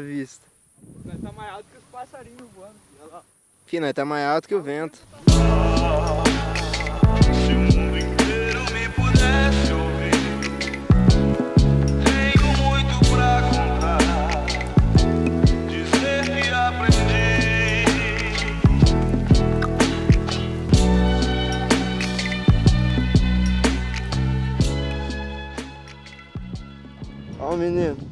vista. Nós tá mais alto que os passarinhos voando. Olha lá. Fih, nós tá mais alto que o vento. Se o mundo inteiro me pudesse ouvir, tenho muito pra contar, dizer que aprendi. Ó o menino.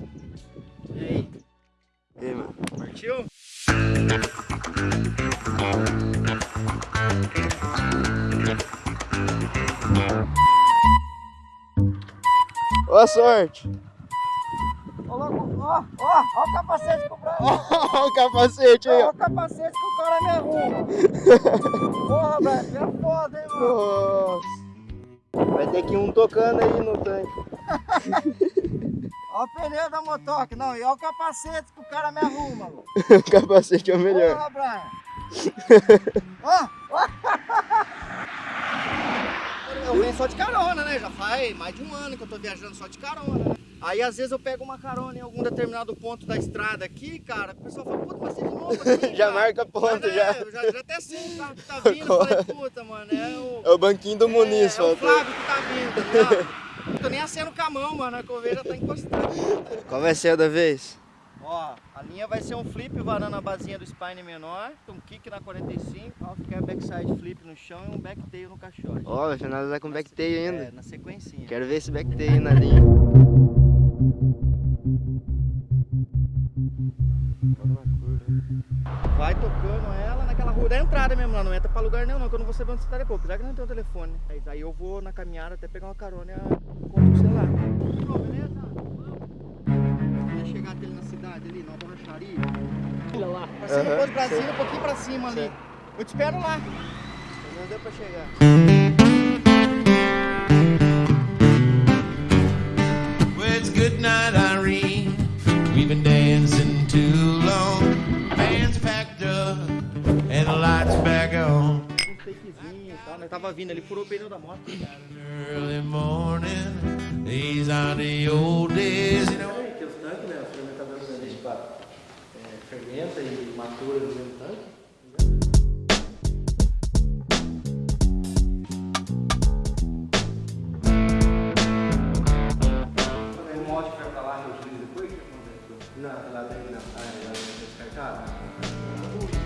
Boa sorte. Ó, ó, ó, o capacete com o Brian. Ó o capacete aí, Ó ó. o capacete que o cara me arruma. Porra, velho, é foda, hein, mano. Nossa. Vai ter que ir um tocando aí no tanque. Ó o pneu da motoca, não, e ó o capacete que o cara me arruma, mano. o capacete é o melhor. Porra, Brian. Ó, ó. Eu venho só de carona, né? Já faz mais de um ano que eu tô viajando só de carona. né? Aí às vezes eu pego uma carona em algum determinado ponto da estrada aqui, cara. O pessoal fala, puta, mas você de novo aqui, Já cara?" marca ponto, já. é, já, já até sei o carro que tá vindo. Eu falei, puta, mano, é o. É o banquinho do Muniz, é, é o. Flávio que tá vindo, tá ligado? Não tô nem acendo com a mão, mano. A coveira tá encostando. Qual vai ser a da vez? Ó, a linha vai ser um flip varando a basinha do spine menor, um kick na 45, half backside flip no chão e um backtail no caixote. Ó, vai finalizar com backtail É, ainda. na sequencinha. Quero ver esse backtail na linha. Vai tocando ela naquela rua da entrada mesmo, lá não entra pra lugar nenhum não, que eu não vou saber onde você tá depois, apesar que não tem o telefone. Aí, aí eu vou na caminhada até pegar uma carona e encontro o celular. Borracharia. Olha lá. De Brasília, sei. um pouquinho pra cima ali. Eu te espero lá. Não deu pra chegar. Well, it's good night, Irene. We've been dancing too long. Band's packed up and the lights back on. Um fakezinho né? Tava vindo, ele furou o pneu da moto. Early morning, these are the old days, you know. que os tanques, né, os fermentadores a gente é, fermenta e matura no mesmo tanque. O molde que vai pra lá, reutiliza depois? Não, lá dentro não. Ah, lá dentro é descartado.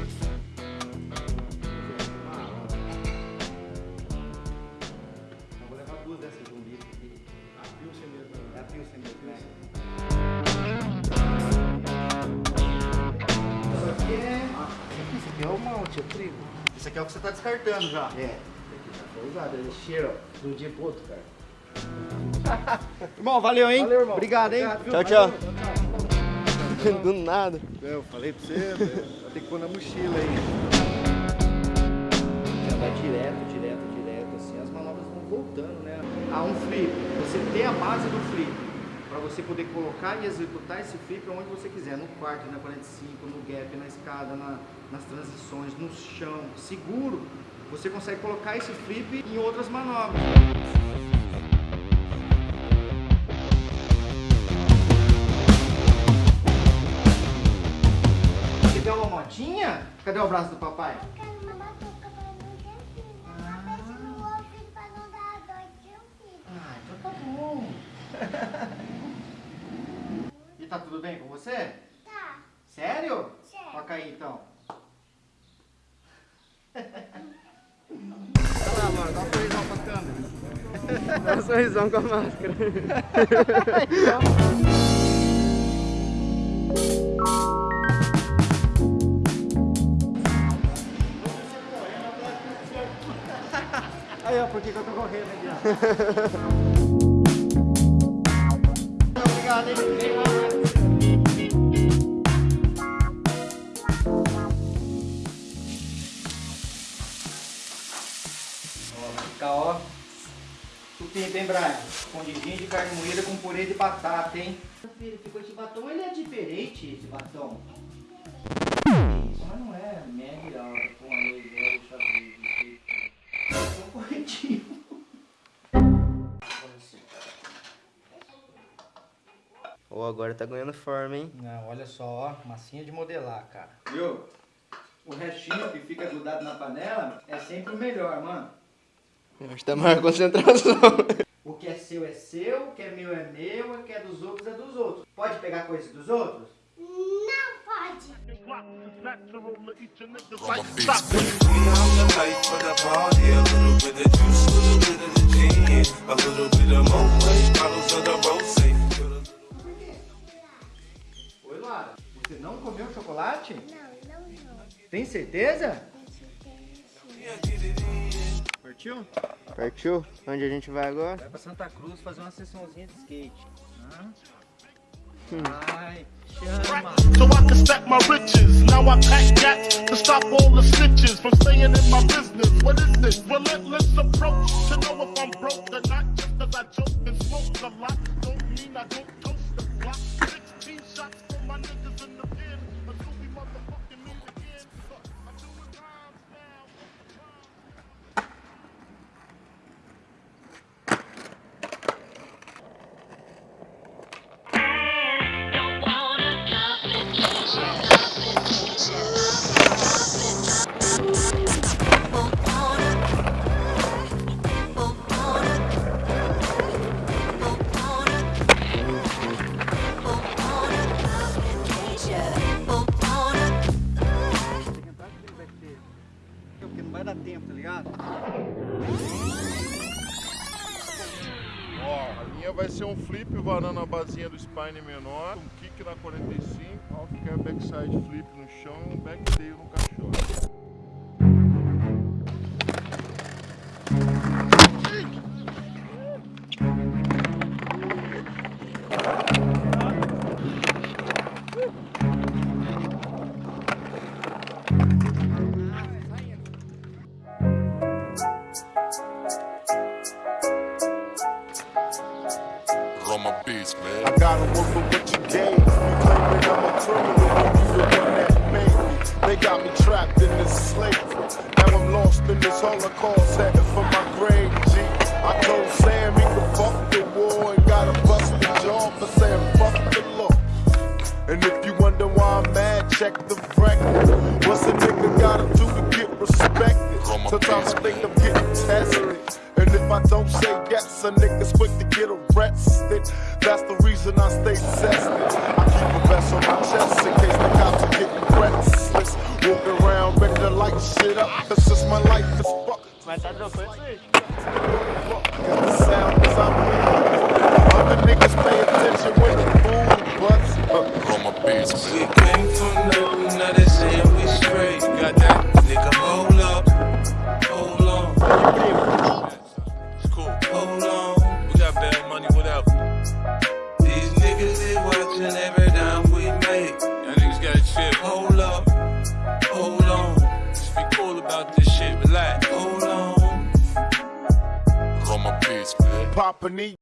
Aqui é o malte, é o trigo. Isso aqui é o que você tá descartando já. É, aqui já foi usado, ele cheira ó, de um dia pro outro, cara. Irmão, valeu, hein? Valeu, irmão. Obrigado, hein? Obrigado? Tchau, tchau. Valeu, Do nada. Eu falei pra você, velho, tem que pôr na mochila aí. Já vai direto, direto, direto, assim, as manobras vão voltando, né? A um flip, você ter a base do flip, para você poder colocar e executar esse flip onde você quiser, no quarto, na 45, no gap, na escada, na- nas transições, no chão, seguro, você consegue colocar esse flip em outras manobras. Você quer uma motinha? Cadê o abraço do papai? quero uma batuca pra tá tudo bem com você? Tá, Sério? Sério. Toca aí então. Olha lá, mano, dá um sorrisão pra câmera. Dá um sorrisão com a máscara. Aí, ó, por que, que eu tô correndo aqui, ó. Obrigado, hein? Supinho, hein, Brian? Escondidinho de carne moída com purê de batata, hein? Filho, ficou esse batom, ele é diferente, esse batom. Isso, mas não é média alta com a lei velha, xadrez, é um corretivo. Ó, agora tá ganhando forma, hein? Não, olha só, ó, massinha de modelar, cara. Viu? O restinho que fica grudado na panela é sempre o melhor, mano. Acho que tá maior concentração. O que é seu é seu, o que é meu é meu, o que é dos outros é dos outros. Pode pegar coisa dos outros? Não pode. Oi, Lara. Você não comeu chocolate? Não, não vou. Tem certeza? Partiu? Partiu? Onde a gente vai agora? Vai pra Santa Cruz fazer uma sessãozinha de skate. Hã? Ai, chama. so I can stack my riches. Now I pack gats to stop all the snitches from staying in my business. What is this relentless approach to know if I'm broke or not? Just cause I joke and smoke a lot, don't mean I don't toast the block. 16 shots flip varando a basinha do spine menor, um kick na 45, off que é backside flip no chão e um backtail no caixote. Beats, man. I gotta work with what you gave. You claiming I'm a criminal, you the one that made me. They got me trapped in this slavery. Now I'm lost in this holocaust, heading for my grave, G. I told Sam he could fuck the war and got a busted jaw for saying fuck the law. And if you wonder why I'm mad, check the record. What's a nigga gotta do to get respected? Sometimes I think I'm getting tested. And if I don't say yes, a nigga's quick to get arrested. That's the reason I stay tested. I keep a vest on my chest in case the cops are getting restless. Walking around ready to light shit up. That's just my life is fuck. Papa need